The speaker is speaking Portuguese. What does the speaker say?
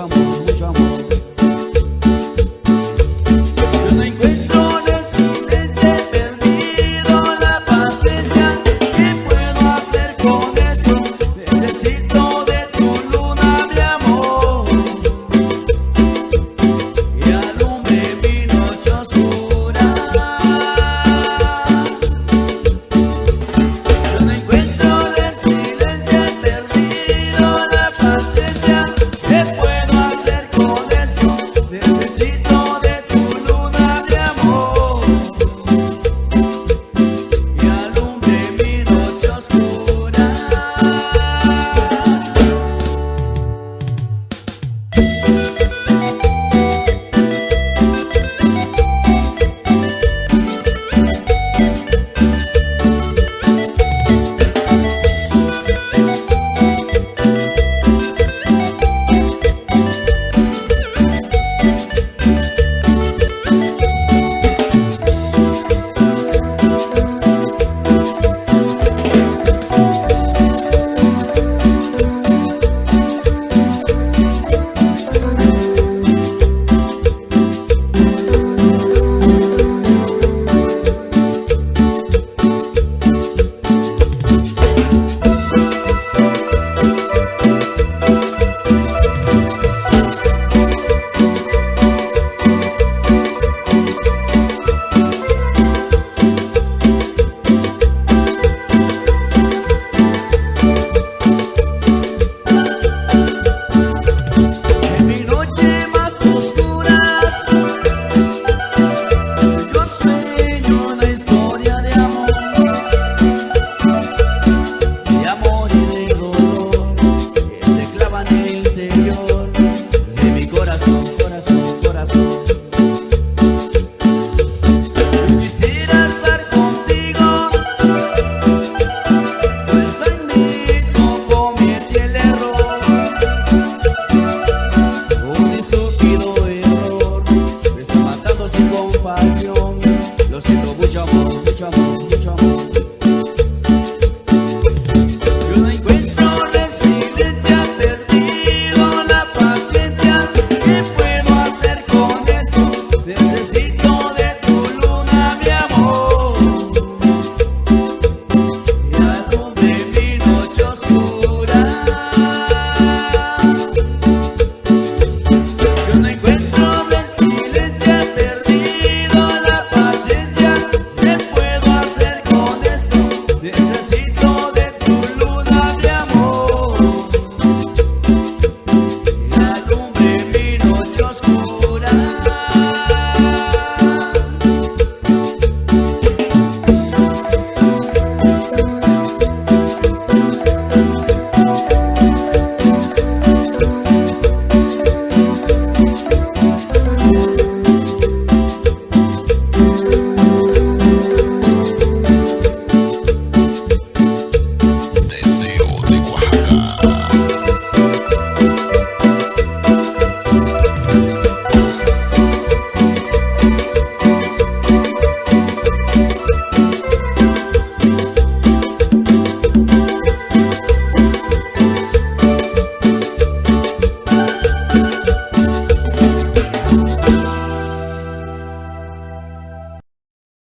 amor, muito amor.